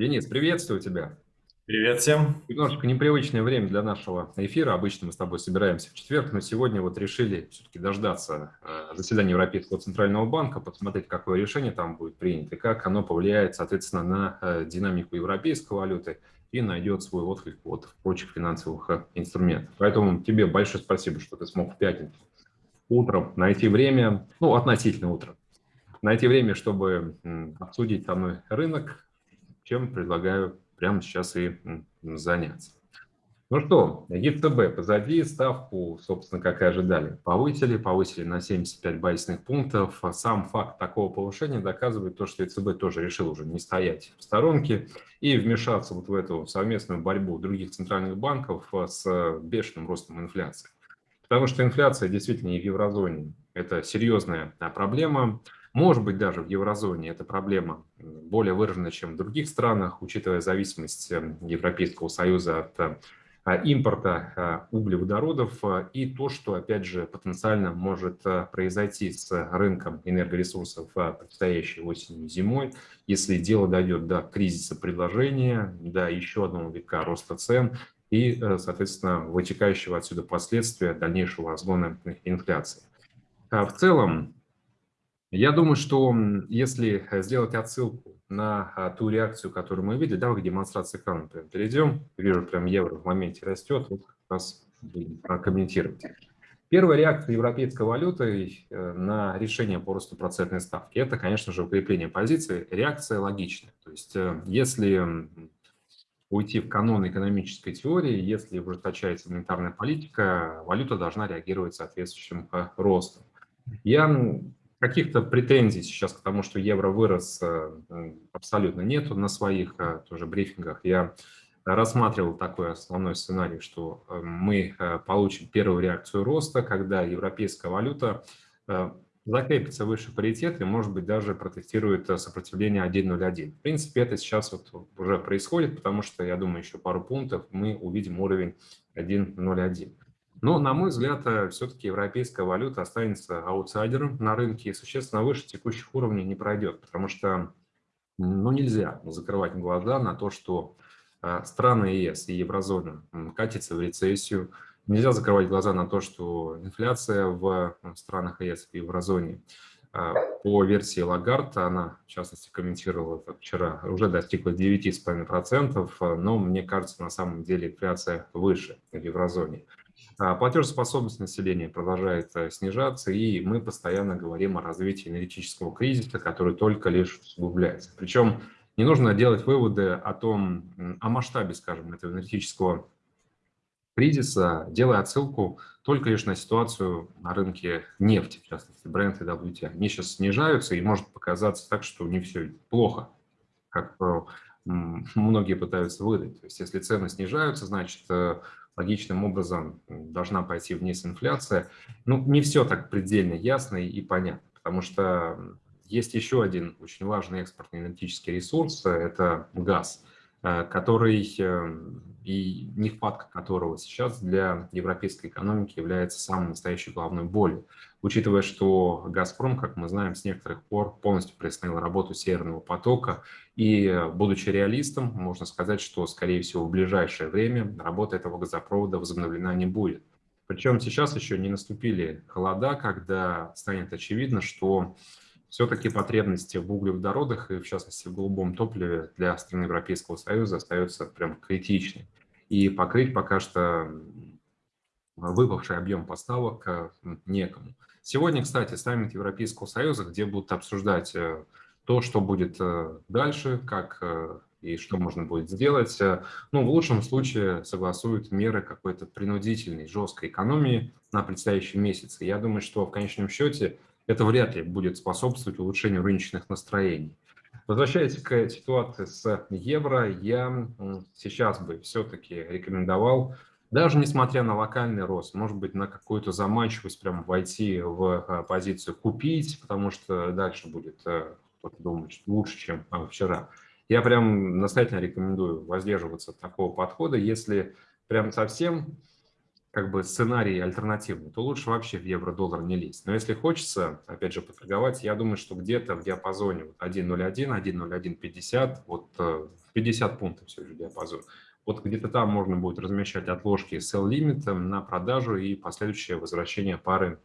Денис, приветствую тебя. Привет всем. Немножечко непривычное время для нашего эфира. Обычно мы с тобой собираемся в четверг, но сегодня вот решили все-таки дождаться э, заседания Европейского Центрального Банка, посмотреть, какое решение там будет принято и как оно повлияет, соответственно, на э, динамику европейской валюты и найдет свой отклик вот в прочих финансовых э, инструментах. Поэтому тебе большое спасибо, что ты смог в пятницу утром найти время, ну, относительно утром, найти время, чтобы обсудить со мной рынок, чем предлагаю прямо сейчас и заняться. Ну что, ЕЦБ позади, ставку, собственно, как и ожидали, повысили, повысили на 75 базисных пунктов. Сам факт такого повышения доказывает то, что ЕЦБ тоже решил уже не стоять в сторонке и вмешаться вот в эту совместную борьбу других центральных банков с бешеным ростом инфляции. Потому что инфляция действительно и в еврозоне – это серьезная проблема. Может быть, даже в еврозоне эта проблема более выражена, чем в других странах, учитывая зависимость эм, Европейского Союза от э, импорта э, углеводородов э, и то, что, опять же, потенциально может произойти с рынком энергоресурсов предстоящей осенью и зимой, если дело дойдет до кризиса предложения, до еще одного века роста цен и, соответственно, вытекающего отсюда последствия дальнейшего разгона инфляции. В целом, я думаю, что если сделать отсылку на а, ту реакцию, которую мы видели, давай к демонстрации экрана прям перейдем. Вижу, прям евро в моменте растет, вот как раз прокомментировать. Первая реакция европейской валюты э, на решение по росту процентной ставки – это, конечно же, укрепление позиции. Реакция логичная. То есть э, если уйти в канон экономической теории, если ужесточается монетарная политика, валюта должна реагировать соответствующим э, ростом. Я Каких-то претензий сейчас к тому, что евро вырос, э, абсолютно нету на своих э, тоже брифингах. Я рассматривал такой основной сценарий, что э, мы получим первую реакцию роста, когда европейская валюта закрепится выше паритета и, может быть, даже протестирует сопротивление 1.01. В принципе, это сейчас вот уже происходит, потому что, я думаю, еще пару пунктов мы увидим уровень 1.01. Но, на мой взгляд, э, все-таки европейская валюта останется аутсайдером на рынке и существенно выше текущих уровней не пройдет, потому что ну, нельзя закрывать глаза на то, что э, страны ЕС и еврозона катятся в рецессию. Нельзя закрывать глаза на то, что инфляция в странах ЕС и еврозоне э, по версии Лагарта, она, в частности, комментировала это вчера, уже достигла 9,5%, но мне кажется, на самом деле инфляция выше в еврозоне. А, платежеспособность населения продолжает э, снижаться, и мы постоянно говорим о развитии энергетического кризиса, который только лишь усугубляется. Причем не нужно делать выводы о том, о масштабе, скажем, этого энергетического кризиса, делая отсылку только лишь на ситуацию на рынке нефти, в частности, Brent и WTI. Они сейчас снижаются, и может показаться так, что не все плохо, как э, многие пытаются выдать. То есть если цены снижаются, значит, э, логичным образом должна пойти вниз инфляция. Ну, не все так предельно ясно и понятно, потому что есть еще один очень важный экспортный энергетический ресурс – это газ, э, который эм, и нехватка которого сейчас для европейской экономики является самой настоящей главной болью. Учитывая, что «Газпром», как мы знаем, с некоторых пор полностью приостановил работу «Северного потока», и, будучи реалистом, можно сказать, что, скорее всего, в ближайшее время работа этого газопровода возобновлена не будет. Причем сейчас еще не наступили холода, когда станет очевидно, что все-таки потребности в углеводородах и, в частности, в голубом топливе для стран Европейского Союза остаются прям критичны. И покрыть пока что выпавший объем поставок э, некому. Сегодня, кстати, саммит Европейского Союза, где будут обсуждать э, то, что будет э, дальше, как и что можно будет сделать. Ну, в лучшем случае согласуют меры какой-то принудительной, жесткой экономии на предстоящий месяц. я думаю, что в конечном счете это вряд ли будет способствовать улучшению рыночных настроений. Возвращаясь к ситуации с евро, я сейчас бы все-таки рекомендовал, даже несмотря на локальный рост, может быть, на какую-то заманчивость прям войти в а, позицию купить, потому что дальше будет э, думать лучше, чем а, вчера. Я прям настоятельно рекомендую воздерживаться от такого подхода, если прям совсем как бы сценарий альтернативный, то лучше вообще в евро-доллар не лезть. Но если хочется, опять же, поторговать, я думаю, что где-то в диапазоне 1.01, 1.0150, вот 50 пунктов все же диапазон. Вот где-то там можно будет размещать отложки sell limit на продажу и последующее возвращение пары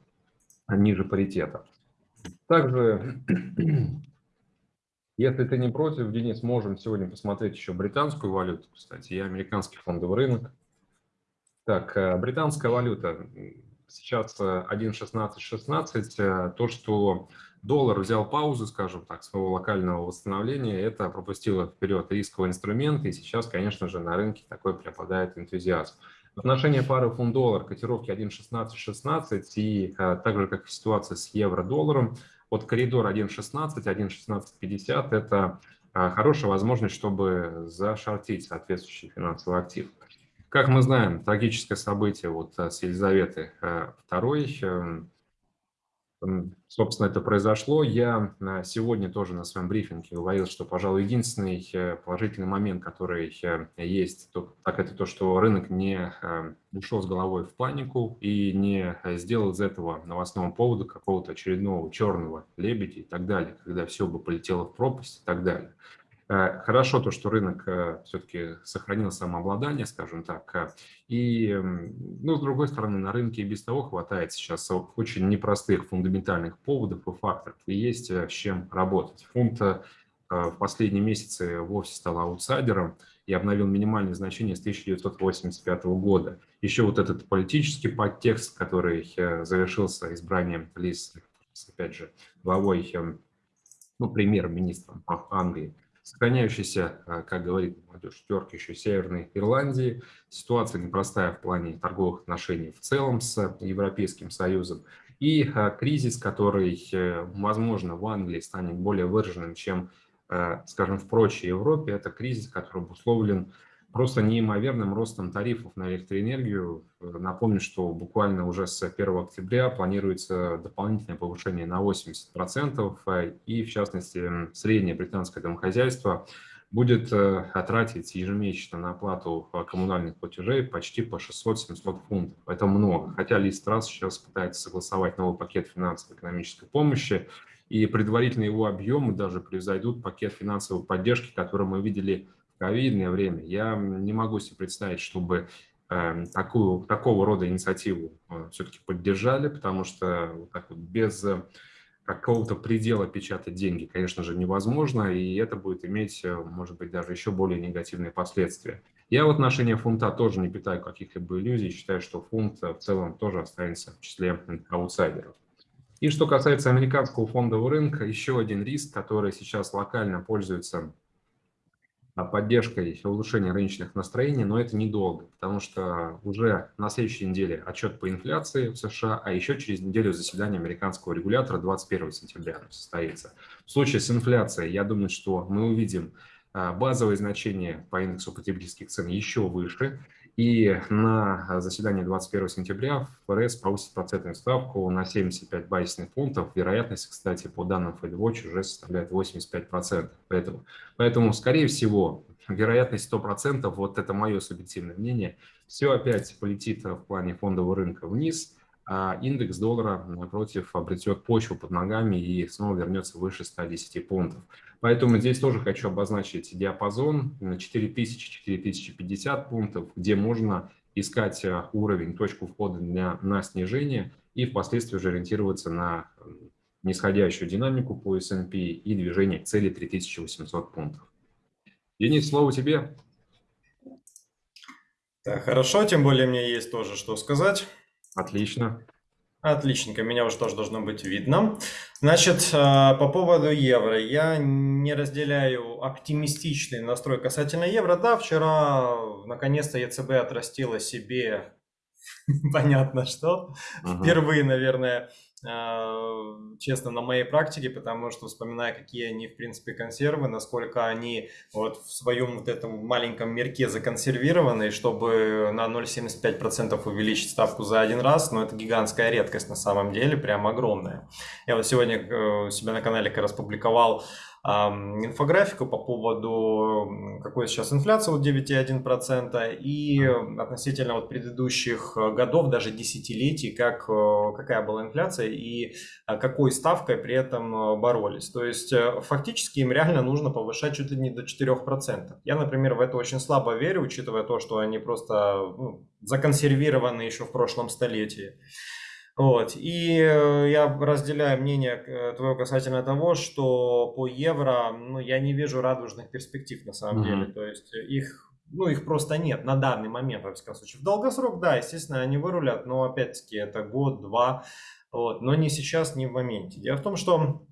ниже паритета. Также, если ты не против, Денис, можем сегодня посмотреть еще британскую валюту, кстати, и американский фондовый рынок. Так, э, британская валюта. Сейчас 1.16.16. 16. Э, то, что доллар взял паузу, скажем так, своего локального восстановления, это пропустило вперед рисковый инструмент, и сейчас, конечно же, на рынке такой преобладает энтузиазм. В отношении пары фунт-доллар котировки 1.16.16 и а, так же, как и ситуация с евро-долларом, вот коридор 1.16, 1.1650 – это а, хорошая возможность, чтобы зашортить соответствующий финансовый актив. Как мы знаем, трагическое событие вот с Елизаветой II собственно, это произошло. Я э, сегодня тоже на своем брифинге говорил, что, пожалуй, единственный э, положительный момент, который э, есть, так это то, что рынок не ушел с головой в панику и не сделал из этого новостного повода какого-то очередного черного лебедя и так далее, когда все бы полетело в пропасть и так далее. Э, хорошо то, что рынок э, все-таки сохранил самообладание, скажем так. Э, и, ну, с другой стороны, на рынке и без того хватает сейчас очень непростых фундаментальных поводов и факторов, и есть с чем работать. Фунт в последние месяцы вовсе стал аутсайдером и обновил минимальные значения с 1985 года. Еще вот этот политический подтекст, который завершился избранием Лиз, опять же, главой, ну, премьер-министром Англии, сохраняющейся, а, как говорит молодежь, терки еще Северной Ирландии. Ситуация непростая в плане торговых отношений в целом с Европейским Союзом. И а, кризис, который, э, возможно, в Англии станет более выраженным, чем, а, скажем, в прочей Европе, это кризис, который обусловлен просто неимоверным ростом тарифов на электроэнергию. Напомню, что буквально уже с 1 октября планируется дополнительное повышение на 80%, и в частности среднее британское домохозяйство будет э, тратить ежемесячно на оплату коммунальных платежей почти по 600-700 фунтов. Это много. Хотя Ли Страс сейчас пытается согласовать новый пакет финансово-экономической помощи, и предварительно его объемы даже превзойдут пакет финансовой поддержки, который мы видели ковидное время, я не могу себе представить, чтобы э, такую, такого рода инициативу э, все-таки поддержали, потому что вот так вот без э, какого-то предела печатать деньги, конечно же, невозможно, и это будет иметь, э, может быть, даже еще более негативные последствия. Я в отношении фунта тоже не питаю каких-либо иллюзий, считаю, что фунт в целом тоже останется в числе аутсайдеров. И что касается американского фондового рынка, еще один риск, который сейчас локально пользуется поддержкой улучшения рыночных настроений, но это недолго, потому что уже на следующей неделе отчет по инфляции в США, а еще через неделю заседание американского регулятора 21 сентября состоится. В случае с инфляцией, я думаю, что мы увидим а, базовые значения по индексу потребительских цен еще выше, и на заседании 21 сентября ФРС повысит процентную ставку на 75 базисных пунктов. Вероятность, кстати, по данным FedWatch уже составляет 85%. Поэтому, поэтому скорее всего, вероятность 100%, вот это мое субъективное мнение, все опять полетит в плане фондового рынка вниз – индекс доллара, напротив, обретет почву под ногами и снова вернется выше 110 пунктов. Поэтому здесь тоже хочу обозначить диапазон на 4000-4050 пунктов, где можно искать э, уровень, точку входа для, на снижение и впоследствии уже ориентироваться на нисходящую динамику по S&P и движение к цели 3800 пунктов. Денис, слово тебе. Так, хорошо, тем более мне есть тоже что сказать. Отлично. Отличненько, меня уже тоже должно быть видно. Значит, э, по поводу евро. Я не разделяю оптимистичный настрой касательно евро. Да, вчера наконец-то ЕЦБ отрастила себе понятно что. Впервые, наверное, честно, на моей практике, потому что вспоминая, какие они, в принципе, консервы, насколько они вот в своем вот этом маленьком мирке законсервированы, чтобы на 0,75% увеличить ставку за один раз, но ну, это гигантская редкость на самом деле, прям огромная. Я вот сегодня э, себя на канале как раз публиковал инфографику по поводу, какой сейчас инфляция, вот 9,1%, и относительно вот предыдущих годов, даже десятилетий, как, э, какая была инфляция и э, какой ставкой при этом э, боролись. То есть фактически им реально нужно повышать чуть ли не до 4%. Я, например, в это очень слабо верю, учитывая то, что они просто ну, законсервированы еще в прошлом столетии. Вот. И э, я разделяю мнение э, твое касательно того, что по евро, ну, я не вижу радужных перспектив на самом mm-hmm. деле. То есть их, ну, их просто нет на данный момент, во всяком случае. В долгосрок, да, естественно, они вырулят, но опять-таки это год-два, вот, но не сейчас, не в моменте. Дело в том, что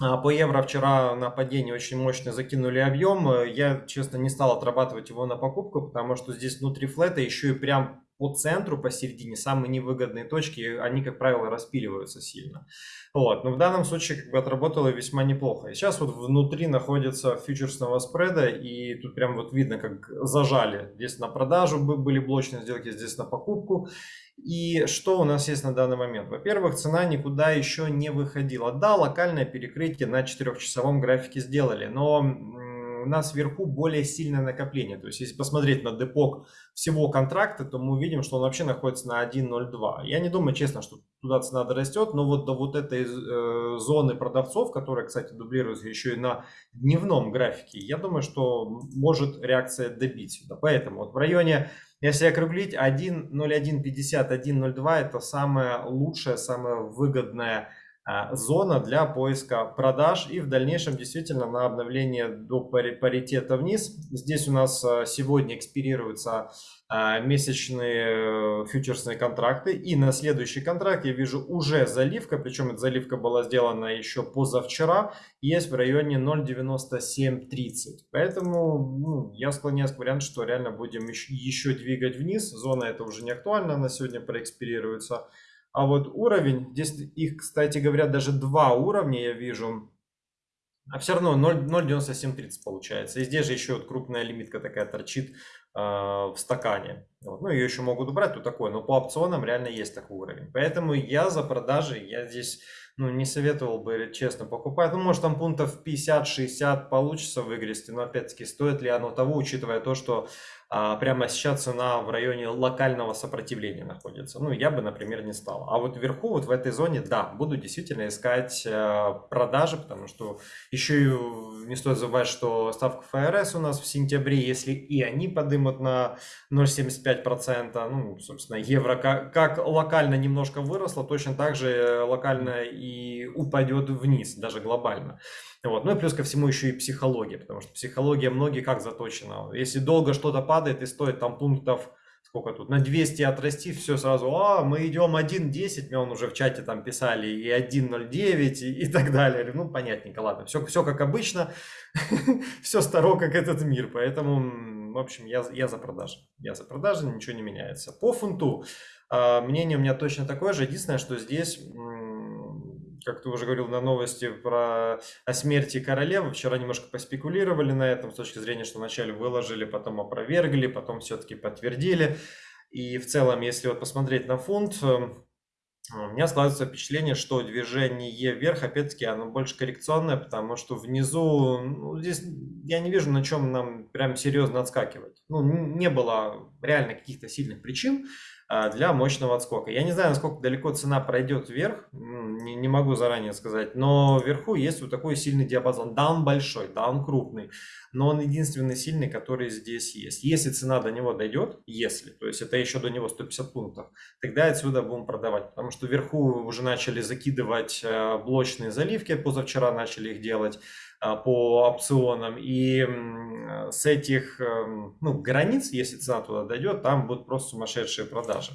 а, по евро вчера на падении очень мощно закинули объем. Я, честно, не стал отрабатывать его на покупку, потому что здесь внутри флета еще и прям по центру, посередине, самые невыгодные точки, они, как правило, распиливаются сильно. Вот. Но в данном случае как бы отработало весьма неплохо. И сейчас вот внутри находится фьючерсного спреда, и тут прям вот видно, как зажали. Здесь на продажу были блочные сделки, здесь на покупку. И что у нас есть на данный момент? Во-первых, цена никуда еще не выходила. Да, локальное перекрытие на 4-часовом графике сделали, но нас вверху более сильное накопление. То есть, если посмотреть на депок всего контракта, то мы увидим, что он вообще находится на 1.02. Я не думаю, честно, что туда цена дорастет, но вот до вот этой э, зоны продавцов, которая, кстати, дублируется еще и на дневном графике, я думаю, что может реакция добить сюда. Поэтому вот в районе, если округлить, 1.0150, 1.02 это самое лучшее, самое выгодное зона для поиска продаж и в дальнейшем действительно на обновление до паритета вниз. Здесь у нас а, сегодня экспирируются а, месячные э, фьючерсные контракты и на следующий контракт я вижу уже заливка, причем эта заливка была сделана еще позавчера, есть в районе 0.9730. Поэтому ну, я склоняюсь к варианту, что реально будем еще двигать вниз. Зона это уже не актуальна, она сегодня проэкспирируется. А вот уровень, здесь их, кстати говоря, даже два уровня я вижу. А все равно 0,9730 получается. И здесь же еще вот крупная лимитка такая торчит э, в стакане. Вот. Ну, ее еще могут убрать, тут такое. Но по опционам реально есть такой уровень. Поэтому я за продажи, я здесь ну, не советовал бы, честно, покупать. Ну, может, там пунктов 50-60 получится выгрести. Но, опять-таки, стоит ли оно того, учитывая то, что а, прямо сейчас цена в районе локального сопротивления находится. Ну, я бы, например, не стал. А вот вверху, вот в этой зоне, да, буду действительно искать э, продажи, потому что еще и не стоит забывать, что ставка ФРС у нас в сентябре, если и они подымут на 0,75%, ну, собственно, евро как, как локально немножко выросло, точно так же локально и упадет вниз, даже глобально. Вот. Ну и плюс ко всему еще и психология, потому что психология многие как заточена. Если долго что-то падает и стоит там пунктов, сколько тут, на 200 отрасти, все сразу, а, мы идем 1.10, мне он уже в чате там писали, и 1.09, и, и так далее. Ну, понятненько, ладно, все, все как обычно, все старо, как этот мир, поэтому, в общем, я, я за продажи. Я за продажи, ничего не меняется. По фунту, а, мнение у меня точно такое же, единственное, что здесь как ты уже говорил на новости про о смерти королевы, вчера немножко поспекулировали на этом с точки зрения, что вначале выложили, потом опровергли, потом все-таки подтвердили. И в целом, если вот посмотреть на фунт, эм, у меня складывается впечатление, что движение вверх, опять-таки, оно больше коррекционное, потому что внизу, ну, здесь я не вижу, на чем нам прям серьезно отскакивать. Ну, не было реально каких-то сильных причин, для мощного отскока. Я не знаю, насколько далеко цена пройдет вверх, не, не могу заранее сказать, но вверху есть вот такой сильный диапазон. Да, он большой, да, он крупный, но он единственный сильный, который здесь есть. Если цена до него дойдет, если, то есть это еще до него 150 пунктов, тогда отсюда будем продавать, потому что вверху уже начали закидывать э, блочные заливки, позавчера начали их делать, а, по опционам. И с этих эм, ну, границ, если цена туда дойдет, там будут просто сумасшедшие продажи.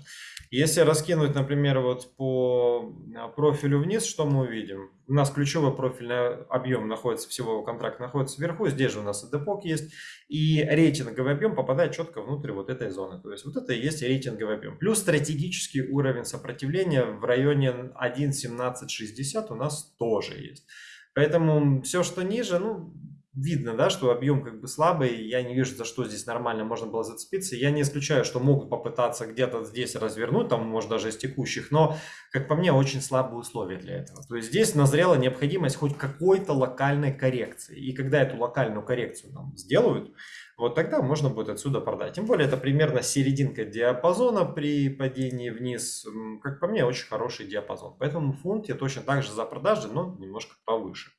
Если раскинуть, например, вот по а, профилю вниз, что мы увидим? У нас ключевой профильный объем находится, всего контракт находится вверху, здесь же у нас и депок есть, и рейтинговый объем попадает четко внутрь вот этой зоны. То есть вот это и есть рейтинговый объем. Плюс стратегический уровень сопротивления в районе 1.1760 у нас тоже есть. Поэтому все, что ниже, ну, видно, да, что объем как бы слабый, я не вижу, за что здесь нормально можно было зацепиться. Я не исключаю, что могут попытаться где-то здесь развернуть, там, может, даже из текущих, но, как по мне, очень слабые условия для этого. То есть здесь назрела необходимость хоть какой-то локальной коррекции. И когда эту локальную коррекцию нам сделают, вот тогда можно будет отсюда продать. Тем более это примерно серединка диапазона при падении вниз. Как по мне, очень хороший диапазон. Поэтому фунт я точно так же за продажи, но немножко повыше.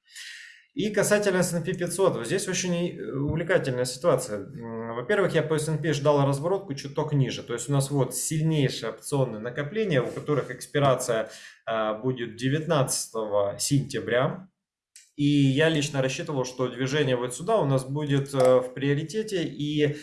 И касательно S&P 500, вот здесь очень э, увлекательная ситуация. Во-первых, я по S&P ждал разворотку чуток ниже. То есть у нас вот сильнейшие опционные накопления, у которых экспирация а, будет 19 сентября. И я лично рассчитывал, что движение вот сюда у нас будет э, в приоритете и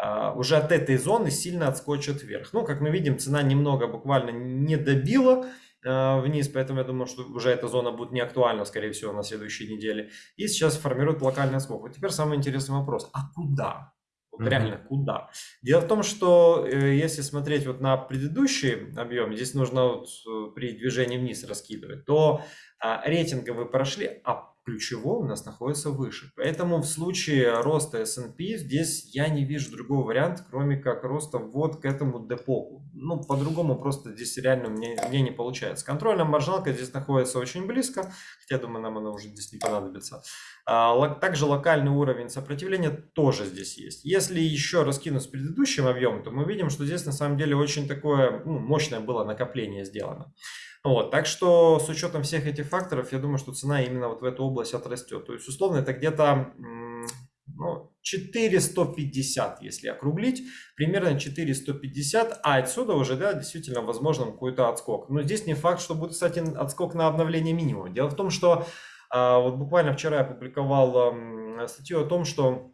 а, уже от этой зоны сильно отскочит вверх. Ну, как мы видим, цена немного буквально не добила э, вниз, поэтому я думаю, что уже эта зона будет не актуальна, скорее всего, на следующей неделе. И сейчас формирует локальный скок. Вот теперь самый интересный вопрос. А куда? Вот mm-hmm. реально куда? Дело в том, что э, если смотреть вот на предыдущий объем, здесь нужно вот при движении вниз раскидывать, то а, рейтинговые прошли, а ключевой у нас находится выше. Поэтому в случае роста S&P здесь я не вижу другого варианта, кроме как роста вот к этому депоку. Ну, по-другому просто здесь реально мне, мне не получается. Контрольная маржиналка здесь находится очень близко, хотя, думаю, нам она уже здесь не понадобится. А, также локальный уровень сопротивления тоже здесь есть. Если еще раскинуть с предыдущим объемом, то мы видим, что здесь на самом деле очень такое ну, мощное было накопление сделано. Вот, так что с учетом всех этих факторов, я думаю, что цена именно вот в эту область отрастет. То есть, условно, это где-то ну, 4150, если округлить, примерно 4150, а отсюда уже, да, действительно, возможно, какой-то отскок. Но здесь не факт, что будет, кстати, отскок на обновление минимума. Дело в том, что а, вот буквально вчера я публиковал статью о том, что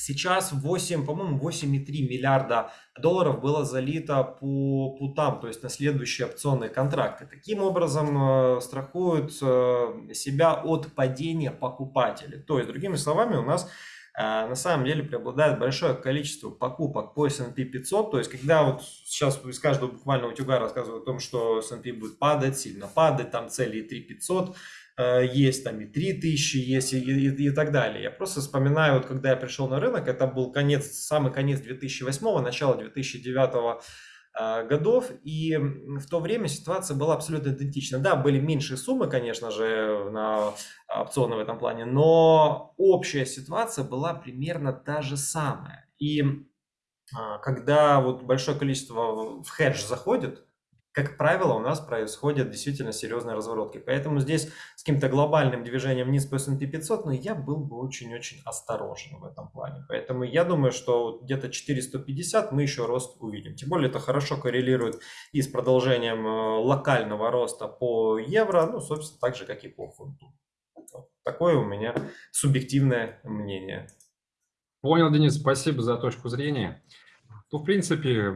Сейчас 8, по-моему, 8,3 миллиарда долларов было залито по путам, то есть на следующие опционные контракты. Таким образом э, страхуют э, себя от падения покупателей. То есть, другими словами, у нас на самом деле преобладает большое количество покупок по S&P 500. То есть, когда вот сейчас из каждого буквально утюга рассказывают о том, что S&P будет падать, сильно падать, там цели 3500, Э, есть там и 3000, есть и, и, и так далее. Я просто вспоминаю, вот когда я пришел на рынок, это был конец, самый конец 2008, начало 2009 э, годов, и в то время ситуация была абсолютно идентична. Да, были меньшие суммы, конечно же, на опционы в этом плане, но общая ситуация была примерно та же самая. И а, когда вот большое количество в хедж заходит, как правило, у нас происходят действительно серьезные разворотки. Поэтому здесь с каким-то глобальным движением вниз по S&P 500, ну, я был бы очень-очень осторожен в этом плане. Поэтому я думаю, что где-то 450 мы еще рост увидим. Тем более это хорошо коррелирует и с продолжением э, локального роста по евро, ну, собственно, так же, как и по фунту. Такое у меня субъективное мнение. Понял, Денис, спасибо за точку зрения. Ну, в принципе,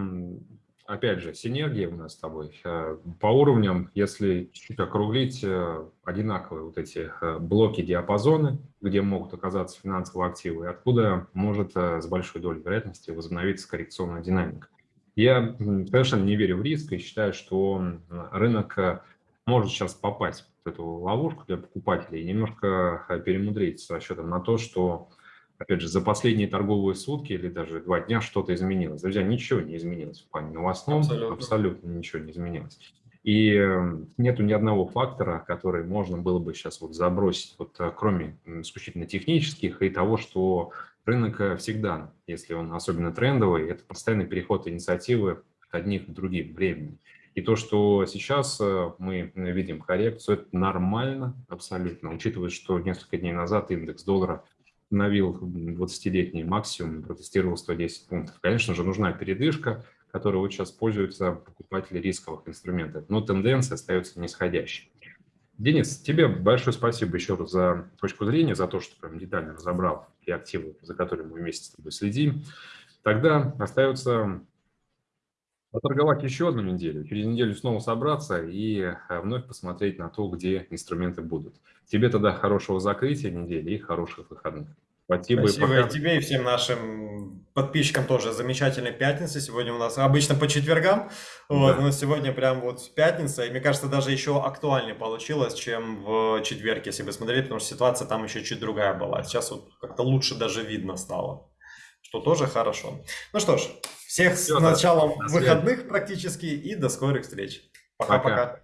опять же, синергия у нас с тобой. Э, по уровням, если чуть-чуть округлить, э, одинаковые вот эти э, блоки диапазоны, где могут оказаться финансовые активы, и откуда может с большой долей вероятности возобновиться коррекционная динамика. Я совершенно не верю в риск и считаю, что рынок может сейчас попасть в эту ловушку для покупателей и немножко перемудрить с расчетом на то, что опять же, за последние торговые сутки или даже два дня что-то изменилось. Друзья, ничего не изменилось в плане новостном, абсолютно, абсолютно ничего не изменилось. И эм, нету ни одного фактора, который можно было бы сейчас вот забросить, вот э, кроме исключительно технических и того, что рынок э, всегда, если он особенно трендовый, это постоянный переход инициативы от одних к другим времени. И то, что сейчас э, мы видим коррекцию, это нормально абсолютно, учитывая, что несколько дней назад индекс доллара установил 20-летний максимум, протестировал 110 пунктов. Конечно же, нужна передышка, которой сейчас пользуются покупатели рисковых инструментов, но тенденция остается нисходящей. Денис, тебе большое спасибо еще раз за точку зрения, за то, что прям детально разобрал и активы, за которыми мы вместе с тобой следим. Тогда остается Поторговать еще одну неделю, через неделю снова собраться и э, вновь посмотреть на то, где инструменты будут. Тебе тогда хорошего закрытия недели и хороших выходных. Спасибо, Спасибо и и пока. тебе, и всем нашим подписчикам тоже. Замечательной пятницы. Сегодня у нас обычно по четвергам, вот, Да. но сегодня прям вот пятница. И мне кажется, даже еще актуальнее получилось, чем в четверг, если бы смотрели, потому что ситуация там еще чуть другая была. Сейчас вот как-то лучше даже видно стало, что тоже хорошо. Ну что ж, всех с Всё, да. началом До выходных практически и до скорых встреч. Пока. Пока-пока.